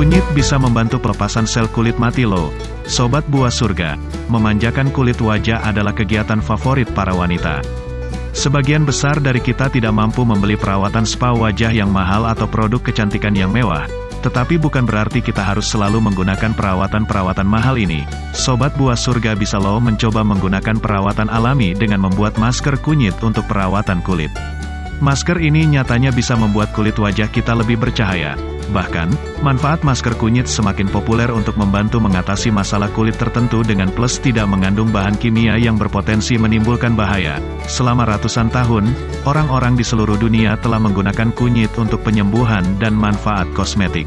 Kunyit bisa membantu pelepasan sel kulit mati loh. Sobat buah surga, memanjakan kulit wajah adalah kegiatan favorit para wanita. Sebagian besar dari kita tidak mampu membeli perawatan spa wajah yang mahal atau produk kecantikan yang mewah, tetapi bukan berarti kita harus selalu menggunakan perawatan-perawatan mahal ini. Sobat buah surga bisa loh mencoba menggunakan perawatan alami dengan membuat masker kunyit untuk perawatan kulit. Masker ini nyatanya bisa membuat kulit wajah kita lebih bercahaya. Bahkan, manfaat masker kunyit semakin populer untuk membantu mengatasi masalah kulit tertentu dengan plus tidak mengandung bahan kimia yang berpotensi menimbulkan bahaya. Selama ratusan tahun, orang-orang di seluruh dunia telah menggunakan kunyit untuk penyembuhan dan manfaat kosmetik.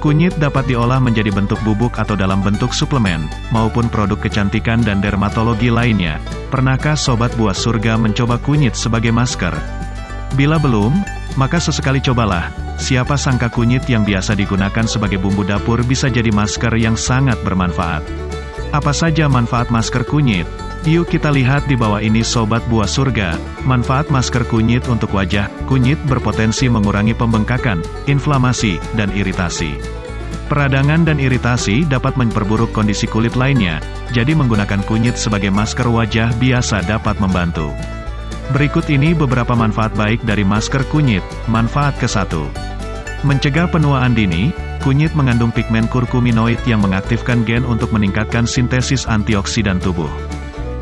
Kunyit dapat diolah menjadi bentuk bubuk atau dalam bentuk suplemen, maupun produk kecantikan dan dermatologi lainnya. Pernahkah Sobat Buah Surga mencoba kunyit sebagai masker? Bila belum, maka sesekali cobalah, siapa sangka kunyit yang biasa digunakan sebagai bumbu dapur bisa jadi masker yang sangat bermanfaat. Apa saja manfaat masker kunyit? Yuk kita lihat di bawah ini Sobat Buah Surga, manfaat masker kunyit untuk wajah, kunyit berpotensi mengurangi pembengkakan, inflamasi, dan iritasi. Peradangan dan iritasi dapat memperburuk kondisi kulit lainnya, jadi menggunakan kunyit sebagai masker wajah biasa dapat membantu. Berikut ini beberapa manfaat baik dari masker kunyit. Manfaat ke-1. Mencegah penuaan dini, kunyit mengandung pigmen kurkuminoid yang mengaktifkan gen untuk meningkatkan sintesis antioksidan tubuh.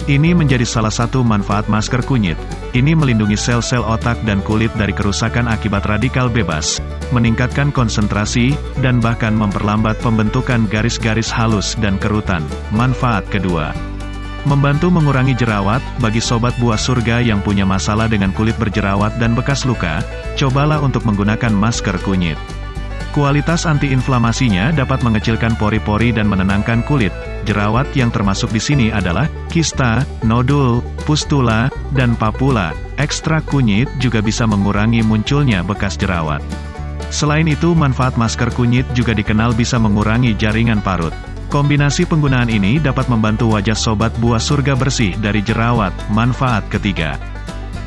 Ini menjadi salah satu manfaat masker kunyit. Ini melindungi sel-sel otak dan kulit dari kerusakan akibat radikal bebas, meningkatkan konsentrasi, dan bahkan memperlambat pembentukan garis-garis halus dan kerutan. Manfaat kedua, Membantu mengurangi jerawat, bagi sobat buah surga yang punya masalah dengan kulit berjerawat dan bekas luka, cobalah untuk menggunakan masker kunyit. Kualitas antiinflamasinya dapat mengecilkan pori-pori dan menenangkan kulit. Jerawat yang termasuk di sini adalah kista, nodul, pustula, dan papula. Ekstrak kunyit juga bisa mengurangi munculnya bekas jerawat. Selain itu, manfaat masker kunyit juga dikenal bisa mengurangi jaringan parut. Kombinasi penggunaan ini dapat membantu wajah sobat buah surga bersih dari jerawat. Manfaat ketiga.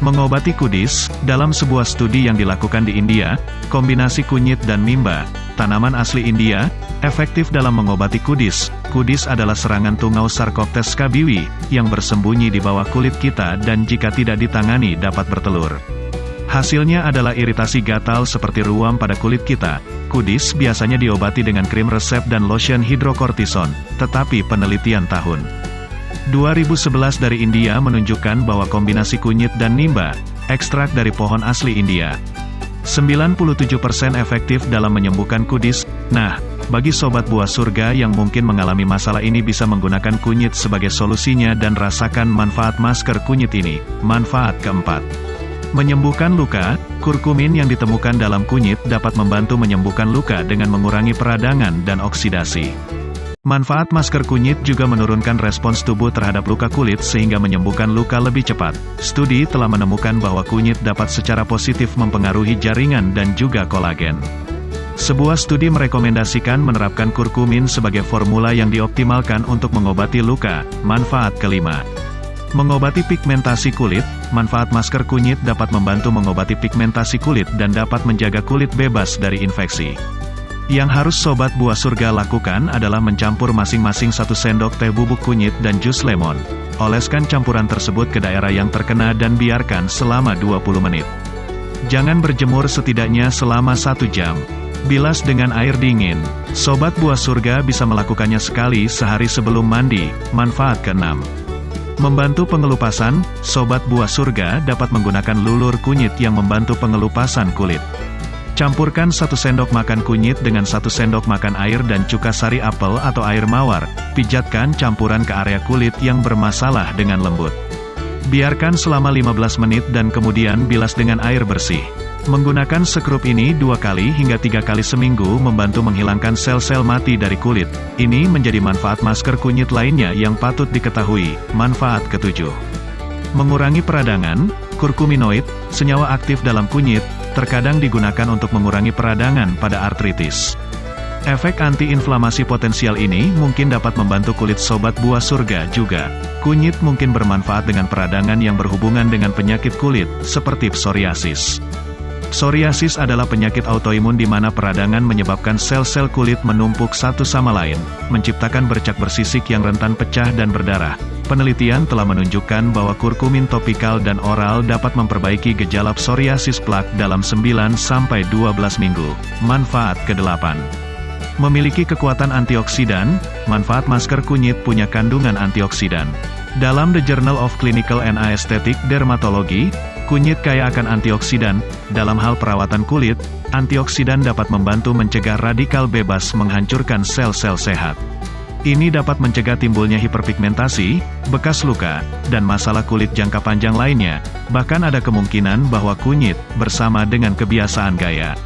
Mengobati kudis, dalam sebuah studi yang dilakukan di India, kombinasi kunyit dan mimba, tanaman asli India, efektif dalam mengobati kudis. Kudis adalah serangan tungau Sarcoptes scabiwi, yang bersembunyi di bawah kulit kita dan jika tidak ditangani dapat bertelur. Hasilnya adalah iritasi gatal seperti ruam pada kulit kita. Kudis biasanya diobati dengan krim resep dan lotion hidrokortison, tetapi penelitian tahun 2011 dari India menunjukkan bahwa kombinasi kunyit dan nimba, ekstrak dari pohon asli India, 97% efektif dalam menyembuhkan kudis. Nah, bagi sobat buah surga yang mungkin mengalami masalah ini bisa menggunakan kunyit sebagai solusinya dan rasakan manfaat masker kunyit ini. Manfaat keempat. Menyembuhkan luka, kurkumin yang ditemukan dalam kunyit dapat membantu menyembuhkan luka dengan mengurangi peradangan dan oksidasi. Manfaat masker kunyit juga menurunkan respons tubuh terhadap luka kulit sehingga menyembuhkan luka lebih cepat. Studi telah menemukan bahwa kunyit dapat secara positif mempengaruhi jaringan dan juga kolagen. Sebuah studi merekomendasikan menerapkan kurkumin sebagai formula yang dioptimalkan untuk mengobati luka. Manfaat kelima. Mengobati pigmentasi kulit, manfaat masker kunyit dapat membantu mengobati pigmentasi kulit dan dapat menjaga kulit bebas dari infeksi. Yang harus sobat buah surga lakukan adalah mencampur masing-masing satu sendok teh bubuk kunyit dan jus lemon. Oleskan campuran tersebut ke daerah yang terkena dan biarkan selama 20 menit. Jangan berjemur setidaknya selama satu jam. Bilas dengan air dingin. Sobat buah surga bisa melakukannya sekali sehari sebelum mandi. Manfaat keenam. Membantu pengelupasan, Sobat Buah Surga dapat menggunakan lulur kunyit yang membantu pengelupasan kulit. Campurkan satu sendok makan kunyit dengan satu sendok makan air dan cuka sari apel atau air mawar. Pijatkan campuran ke area kulit yang bermasalah dengan lembut. Biarkan selama 15 menit dan kemudian bilas dengan air bersih. Menggunakan sekrup ini dua kali hingga tiga kali seminggu membantu menghilangkan sel-sel mati dari kulit. Ini menjadi manfaat masker kunyit lainnya yang patut diketahui. Manfaat ketujuh. Mengurangi peradangan, kurkuminoid, senyawa aktif dalam kunyit, terkadang digunakan untuk mengurangi peradangan pada artritis. Efek antiinflamasi potensial ini mungkin dapat membantu kulit sobat buah surga juga. Kunyit mungkin bermanfaat dengan peradangan yang berhubungan dengan penyakit kulit, seperti psoriasis. Psoriasis adalah penyakit autoimun di mana peradangan menyebabkan sel-sel kulit menumpuk satu sama lain, menciptakan bercak bersisik yang rentan pecah dan berdarah. Penelitian telah menunjukkan bahwa kurkumin topikal dan oral dapat memperbaiki gejala psoriasis plak dalam 9-12 minggu. Manfaat ke-8 Memiliki kekuatan antioksidan, manfaat masker kunyit punya kandungan antioksidan. Dalam The Journal of Clinical and Aesthetic Dermatology, kunyit kaya akan antioksidan. Dalam hal perawatan kulit, antioksidan dapat membantu mencegah radikal bebas menghancurkan sel-sel sehat. Ini dapat mencegah timbulnya hiperpigmentasi, bekas luka, dan masalah kulit jangka panjang lainnya. Bahkan ada kemungkinan bahwa kunyit, bersama dengan kebiasaan gaya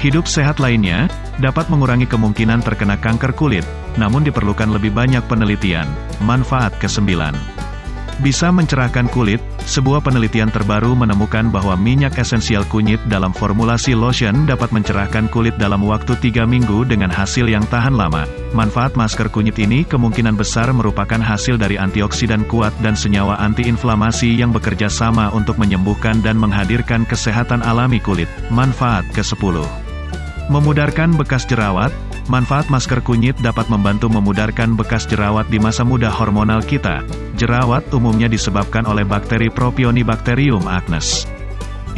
hidup sehat lainnya, dapat mengurangi kemungkinan terkena kanker kulit, namun diperlukan lebih banyak penelitian. Manfaat ke-9 bisa mencerahkan kulit, sebuah penelitian terbaru menemukan bahwa minyak esensial kunyit dalam formulasi lotion dapat mencerahkan kulit dalam waktu 3 minggu dengan hasil yang tahan lama. Manfaat masker kunyit ini kemungkinan besar merupakan hasil dari antioksidan kuat dan senyawa antiinflamasi yang bekerja sama untuk menyembuhkan dan menghadirkan kesehatan alami kulit. Manfaat ke-10 Memudarkan bekas jerawat, manfaat masker kunyit dapat membantu memudarkan bekas jerawat di masa muda hormonal kita. Jerawat umumnya disebabkan oleh bakteri Propionibacterium acnes.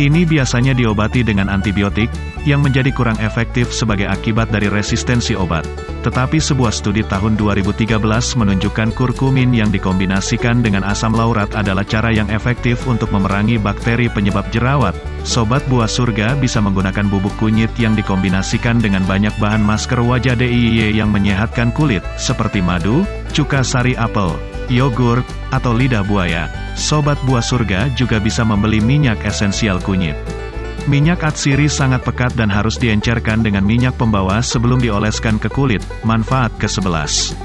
Ini biasanya diobati dengan antibiotik, yang menjadi kurang efektif sebagai akibat dari resistensi obat. Tetapi sebuah studi tahun 2013 menunjukkan kurkumin yang dikombinasikan dengan asam laurat adalah cara yang efektif untuk memerangi bakteri penyebab jerawat. Sobat buah surga bisa menggunakan bubuk kunyit yang dikombinasikan dengan banyak bahan masker wajah DIY yang menyehatkan kulit, seperti madu, cuka sari apel, yogurt, atau lidah buaya, Sobat Buah Surga juga bisa membeli minyak esensial kunyit. Minyak atsiri sangat pekat dan harus diencerkan dengan minyak pembawa sebelum dioleskan ke kulit. Manfaat ke-11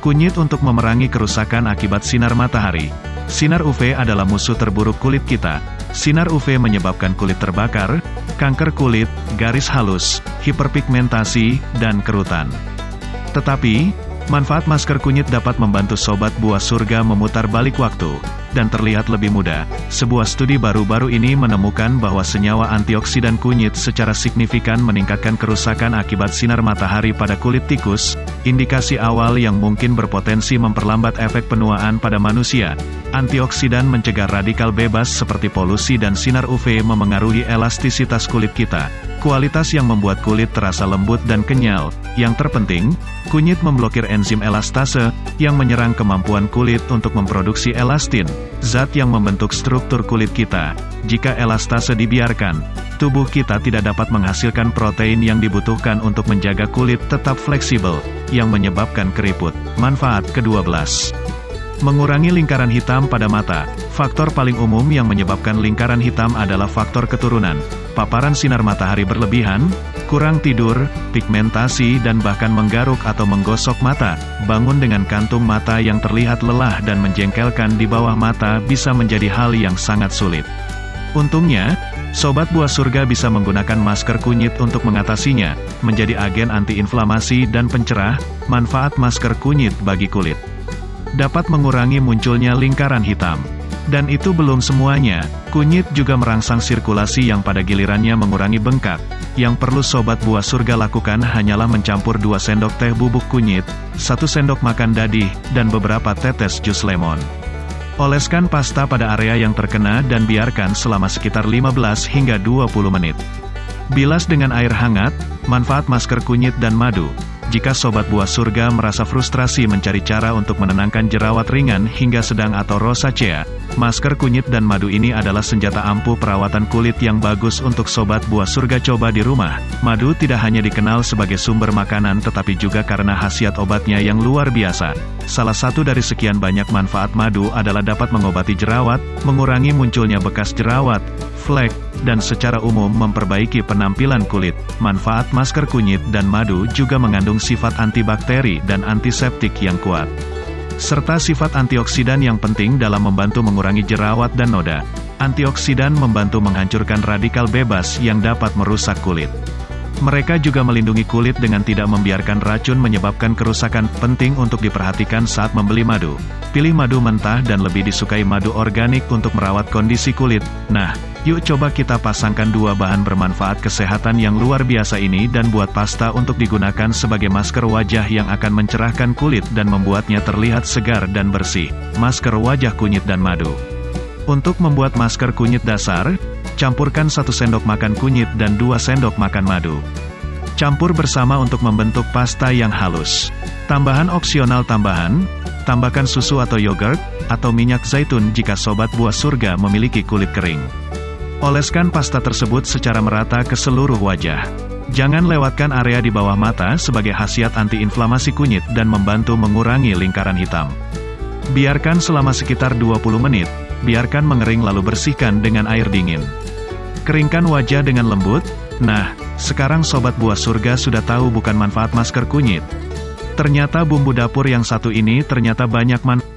Kunyit untuk memerangi kerusakan akibat sinar matahari. Sinar UV adalah musuh terburuk kulit kita. Sinar UV menyebabkan kulit terbakar, kanker kulit, garis halus, hiperpigmentasi, dan kerutan. Tetapi, Manfaat masker kunyit dapat membantu sobat buah surga memutar balik waktu, dan terlihat lebih muda. Sebuah studi baru-baru ini menemukan bahwa senyawa antioksidan kunyit secara signifikan meningkatkan kerusakan akibat sinar matahari pada kulit tikus, indikasi awal yang mungkin berpotensi memperlambat efek penuaan pada manusia. Antioksidan mencegah radikal bebas seperti polusi dan sinar UV memengaruhi elastisitas kulit kita. Kualitas yang membuat kulit terasa lembut dan kenyal. Yang terpenting, kunyit memblokir enzim elastase, yang menyerang kemampuan kulit untuk memproduksi elastin, zat yang membentuk struktur kulit kita. Jika elastase dibiarkan, tubuh kita tidak dapat menghasilkan protein yang dibutuhkan untuk menjaga kulit tetap fleksibel, yang menyebabkan keriput. Manfaat ke-12 Mengurangi lingkaran hitam pada mata. Faktor paling umum yang menyebabkan lingkaran hitam adalah faktor keturunan. Paparan sinar matahari berlebihan, kurang tidur, pigmentasi dan bahkan menggaruk atau menggosok mata. Bangun dengan kantung mata yang terlihat lelah dan menjengkelkan di bawah mata bisa menjadi hal yang sangat sulit. Untungnya, Sobat Buah Surga bisa menggunakan masker kunyit untuk mengatasinya, menjadi agen antiinflamasi dan pencerah, manfaat masker kunyit bagi kulit dapat mengurangi munculnya lingkaran hitam. Dan itu belum semuanya, kunyit juga merangsang sirkulasi yang pada gilirannya mengurangi bengkak. Yang perlu sobat buah surga lakukan hanyalah mencampur 2 sendok teh bubuk kunyit, 1 sendok makan dadih, dan beberapa tetes jus lemon. Oleskan pasta pada area yang terkena dan biarkan selama sekitar 15 hingga 20 menit. Bilas dengan air hangat, manfaat masker kunyit dan madu, jika sobat buah surga merasa frustrasi mencari cara untuk menenangkan jerawat ringan hingga sedang atau rosacea, masker kunyit dan madu ini adalah senjata ampuh perawatan kulit yang bagus untuk sobat buah surga coba di rumah. Madu tidak hanya dikenal sebagai sumber makanan tetapi juga karena khasiat obatnya yang luar biasa. Salah satu dari sekian banyak manfaat madu adalah dapat mengobati jerawat, mengurangi munculnya bekas jerawat, flek, dan secara umum memperbaiki penampilan kulit. Manfaat masker kunyit dan madu juga mengandung sifat antibakteri dan antiseptik yang kuat. Serta sifat antioksidan yang penting dalam membantu mengurangi jerawat dan noda. Antioksidan membantu menghancurkan radikal bebas yang dapat merusak kulit. Mereka juga melindungi kulit dengan tidak membiarkan racun menyebabkan kerusakan. Penting untuk diperhatikan saat membeli madu. Pilih madu mentah dan lebih disukai madu organik untuk merawat kondisi kulit. Nah, yuk coba kita pasangkan dua bahan bermanfaat kesehatan yang luar biasa ini dan buat pasta untuk digunakan sebagai masker wajah yang akan mencerahkan kulit dan membuatnya terlihat segar dan bersih. Masker wajah kunyit dan madu. Untuk membuat masker kunyit dasar, Campurkan 1 sendok makan kunyit dan 2 sendok makan madu. Campur bersama untuk membentuk pasta yang halus. Tambahan opsional tambahan, tambahkan susu atau yogurt, atau minyak zaitun jika sobat buah surga memiliki kulit kering. Oleskan pasta tersebut secara merata ke seluruh wajah. Jangan lewatkan area di bawah mata sebagai khasiat antiinflamasi kunyit dan membantu mengurangi lingkaran hitam. Biarkan selama sekitar 20 menit, biarkan mengering lalu bersihkan dengan air dingin. Keringkan wajah dengan lembut. Nah, sekarang sobat buah surga sudah tahu bukan manfaat masker kunyit. Ternyata bumbu dapur yang satu ini ternyata banyak manfaat.